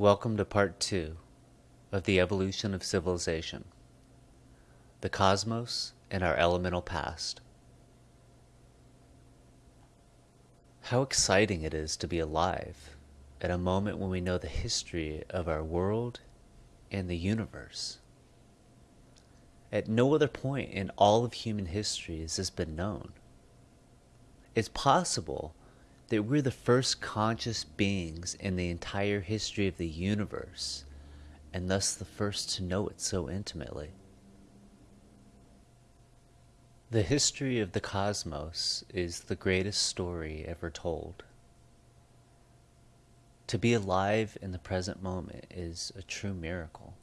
Welcome to part two of the evolution of civilization, the cosmos and our elemental past. How exciting it is to be alive at a moment when we know the history of our world and the universe. At no other point in all of human history has this been known. It's possible that we're the first conscious beings in the entire history of the universe, and thus the first to know it so intimately. The history of the cosmos is the greatest story ever told. To be alive in the present moment is a true miracle.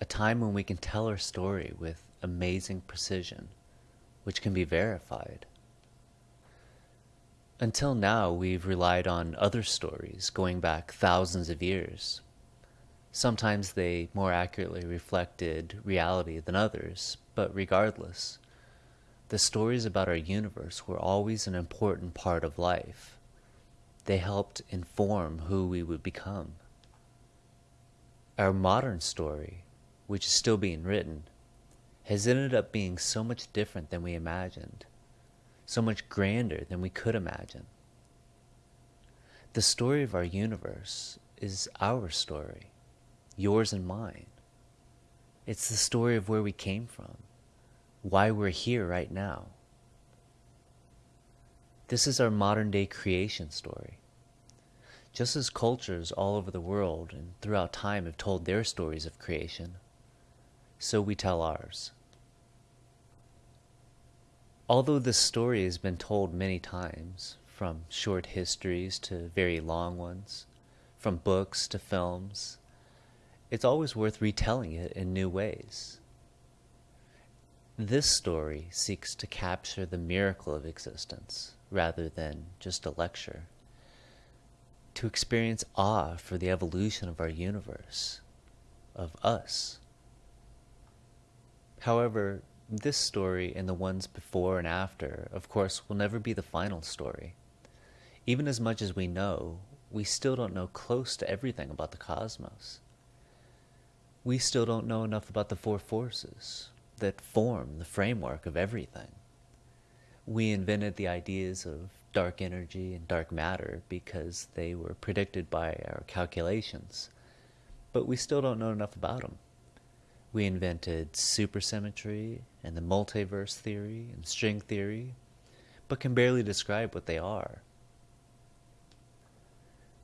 A time when we can tell our story with amazing precision, which can be verified. Until now, we've relied on other stories going back thousands of years. Sometimes they more accurately reflected reality than others, but regardless, the stories about our universe were always an important part of life. They helped inform who we would become. Our modern story, which is still being written, has ended up being so much different than we imagined so much grander than we could imagine. The story of our universe is our story, yours and mine. It's the story of where we came from, why we're here right now. This is our modern day creation story. Just as cultures all over the world and throughout time have told their stories of creation, so we tell ours. Although this story has been told many times, from short histories to very long ones, from books to films, it's always worth retelling it in new ways. This story seeks to capture the miracle of existence rather than just a lecture, to experience awe for the evolution of our universe, of us. However, this story and the ones before and after, of course, will never be the final story. Even as much as we know, we still don't know close to everything about the cosmos. We still don't know enough about the four forces that form the framework of everything. We invented the ideas of dark energy and dark matter because they were predicted by our calculations, but we still don't know enough about them. We invented supersymmetry and the multiverse theory and string theory, but can barely describe what they are.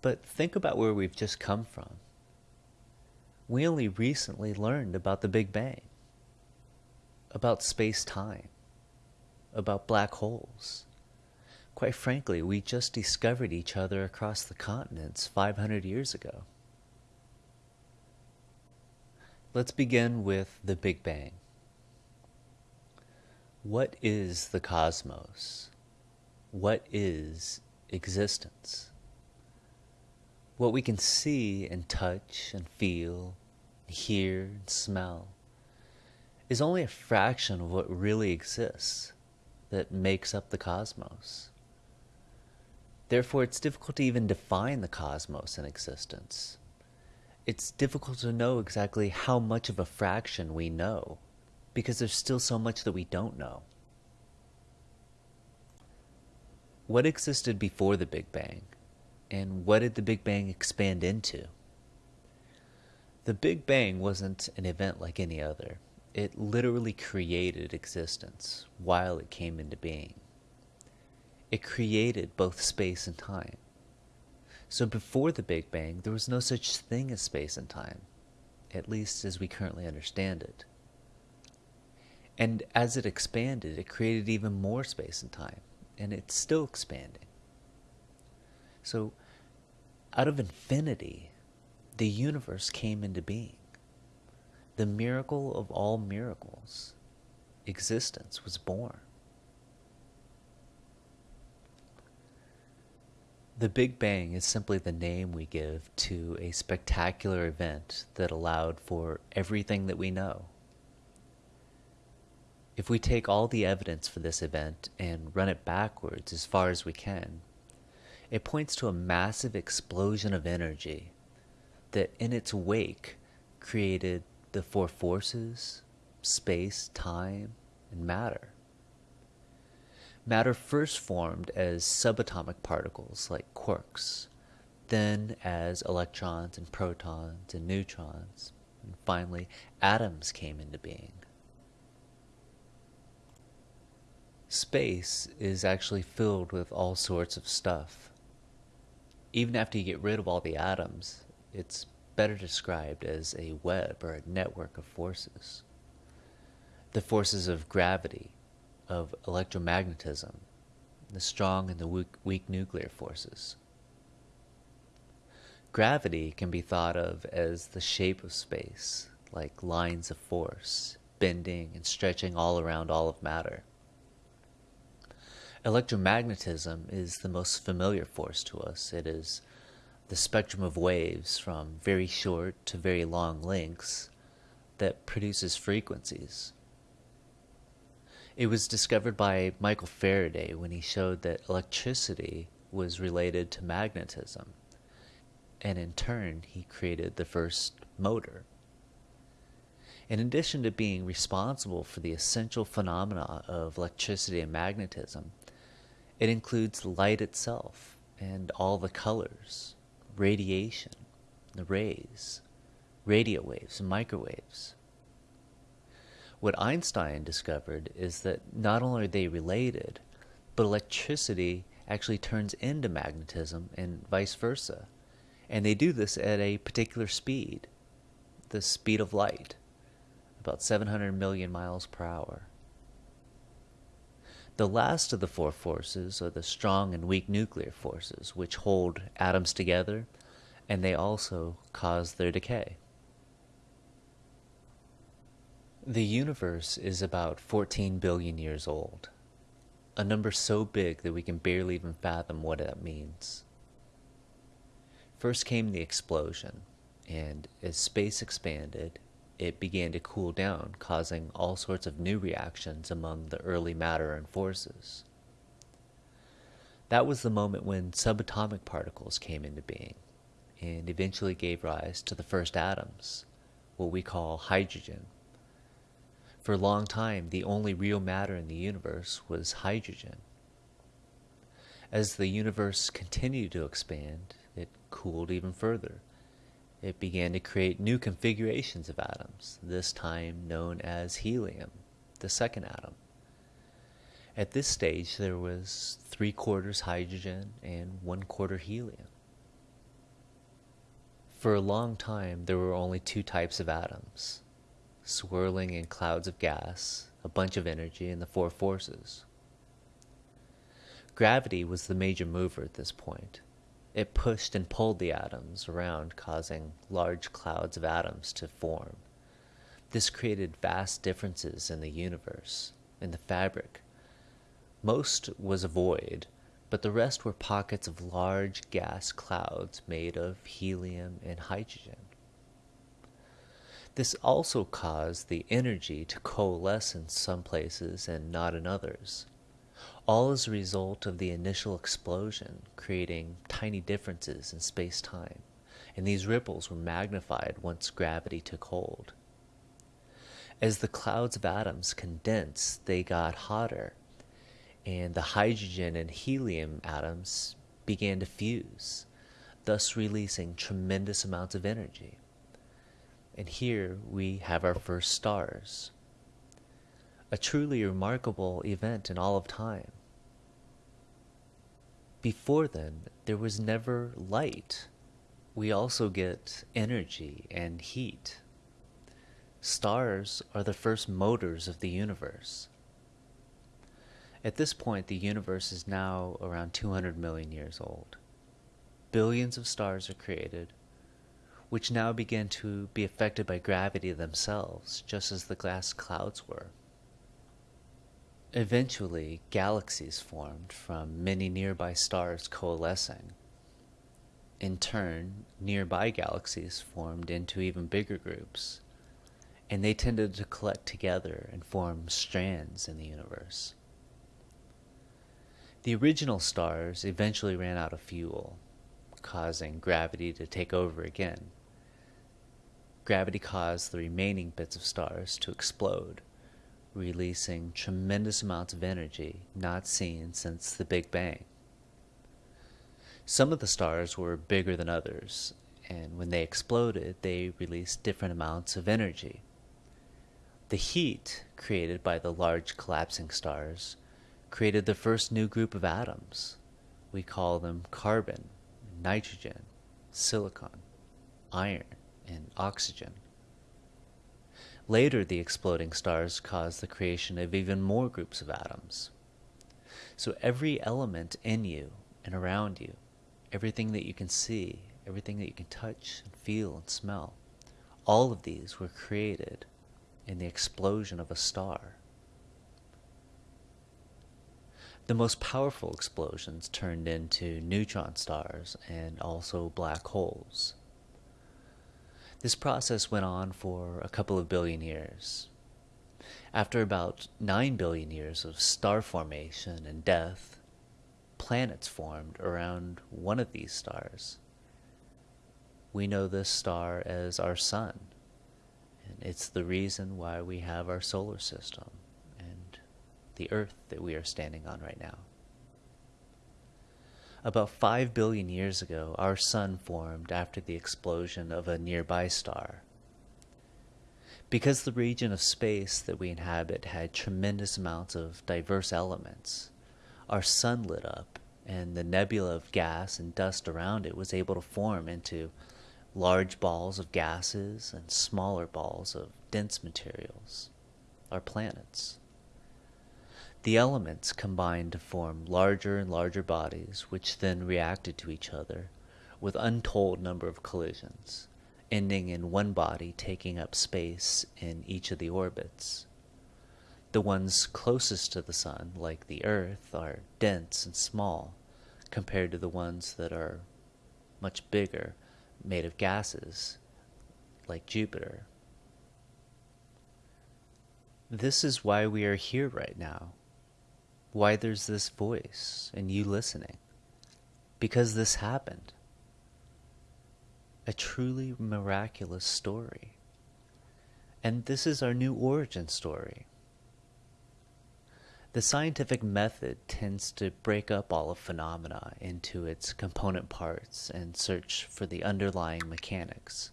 But think about where we've just come from. We only recently learned about the Big Bang, about space time, about black holes. Quite frankly, we just discovered each other across the continents 500 years ago. Let's begin with the Big Bang. What is the cosmos? What is existence? What we can see and touch and feel, hear and smell, is only a fraction of what really exists that makes up the cosmos. Therefore, it's difficult to even define the cosmos and existence it's difficult to know exactly how much of a fraction we know because there's still so much that we don't know. What existed before the Big Bang? And what did the Big Bang expand into? The Big Bang wasn't an event like any other. It literally created existence while it came into being. It created both space and time. So before the Big Bang, there was no such thing as space and time, at least as we currently understand it. And as it expanded, it created even more space and time, and it's still expanding. So, out of infinity, the universe came into being. The miracle of all miracles, existence was born. The Big Bang is simply the name we give to a spectacular event that allowed for everything that we know. If we take all the evidence for this event and run it backwards as far as we can, it points to a massive explosion of energy that in its wake created the four forces space, time, and matter. Matter first formed as subatomic particles like quarks, then as electrons and protons and neutrons, and finally atoms came into being. Space is actually filled with all sorts of stuff. Even after you get rid of all the atoms, it's better described as a web or a network of forces. The forces of gravity, of electromagnetism, the strong and the weak, weak nuclear forces. Gravity can be thought of as the shape of space, like lines of force, bending and stretching all around all of matter. Electromagnetism is the most familiar force to us. It is the spectrum of waves from very short to very long lengths that produces frequencies. It was discovered by Michael Faraday when he showed that electricity was related to magnetism and in turn he created the first motor. In addition to being responsible for the essential phenomena of electricity and magnetism, it includes light itself and all the colors, radiation, the rays, radio waves, and microwaves. What Einstein discovered is that not only are they related, but electricity actually turns into magnetism and vice versa. And they do this at a particular speed, the speed of light, about 700 million miles per hour. The last of the four forces are the strong and weak nuclear forces, which hold atoms together and they also cause their decay. The universe is about 14 billion years old, a number so big that we can barely even fathom what that means. First came the explosion, and as space expanded, it began to cool down, causing all sorts of new reactions among the early matter and forces. That was the moment when subatomic particles came into being, and eventually gave rise to the first atoms, what we call hydrogen. For a long time, the only real matter in the universe was hydrogen. As the universe continued to expand, it cooled even further. It began to create new configurations of atoms, this time known as helium, the second atom. At this stage, there was three quarters hydrogen and one quarter helium. For a long time, there were only two types of atoms swirling in clouds of gas, a bunch of energy, and the four forces. Gravity was the major mover at this point. It pushed and pulled the atoms around, causing large clouds of atoms to form. This created vast differences in the universe, in the fabric. Most was a void, but the rest were pockets of large gas clouds made of helium and hydrogen. This also caused the energy to coalesce in some places and not in others all as a result of the initial explosion, creating tiny differences in space time, and these ripples were magnified once gravity took hold. As the clouds of atoms condensed, they got hotter, and the hydrogen and helium atoms began to fuse, thus releasing tremendous amounts of energy. And here we have our first stars a truly remarkable event in all of time. Before then, there was never light. We also get energy and heat. Stars are the first motors of the universe. At this point, the universe is now around 200 million years old. Billions of stars are created, which now began to be affected by gravity themselves, just as the glass clouds were. Eventually, galaxies formed from many nearby stars coalescing. In turn, nearby galaxies formed into even bigger groups, and they tended to collect together and form strands in the universe. The original stars eventually ran out of fuel, causing gravity to take over again, gravity caused the remaining bits of stars to explode, releasing tremendous amounts of energy not seen since the Big Bang. Some of the stars were bigger than others, and when they exploded, they released different amounts of energy. The heat created by the large collapsing stars created the first new group of atoms. We call them carbon, nitrogen, silicon, iron, and oxygen. Later, the exploding stars caused the creation of even more groups of atoms. So every element in you and around you, everything that you can see, everything that you can touch and feel and smell, all of these were created in the explosion of a star. The most powerful explosions turned into neutron stars and also black holes. This process went on for a couple of billion years. After about 9 billion years of star formation and death, planets formed around one of these stars. We know this star as our sun, and it's the reason why we have our solar system and the Earth that we are standing on right now. About 5 billion years ago, our Sun formed after the explosion of a nearby star. Because the region of space that we inhabit had tremendous amounts of diverse elements, our Sun lit up, and the nebula of gas and dust around it was able to form into large balls of gases and smaller balls of dense materials, our planets. The elements combined to form larger and larger bodies, which then reacted to each other with untold number of collisions, ending in one body taking up space in each of the orbits. The ones closest to the sun, like the Earth, are dense and small compared to the ones that are much bigger, made of gases, like Jupiter. This is why we are here right now why there's this voice and you listening. Because this happened. A truly miraculous story. And this is our new origin story. The scientific method tends to break up all of phenomena into its component parts and search for the underlying mechanics.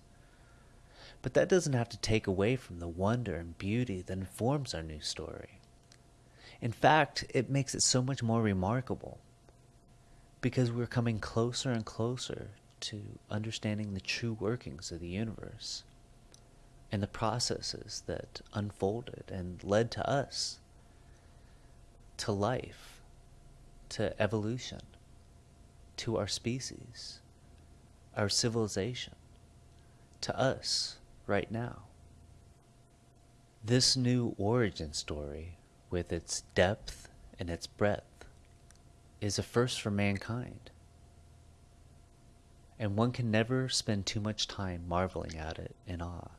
But that doesn't have to take away from the wonder and beauty that informs our new story. In fact, it makes it so much more remarkable because we're coming closer and closer to understanding the true workings of the universe and the processes that unfolded and led to us, to life, to evolution, to our species, our civilization, to us right now. This new origin story with its depth and its breadth, is a first for mankind. And one can never spend too much time marveling at it in awe.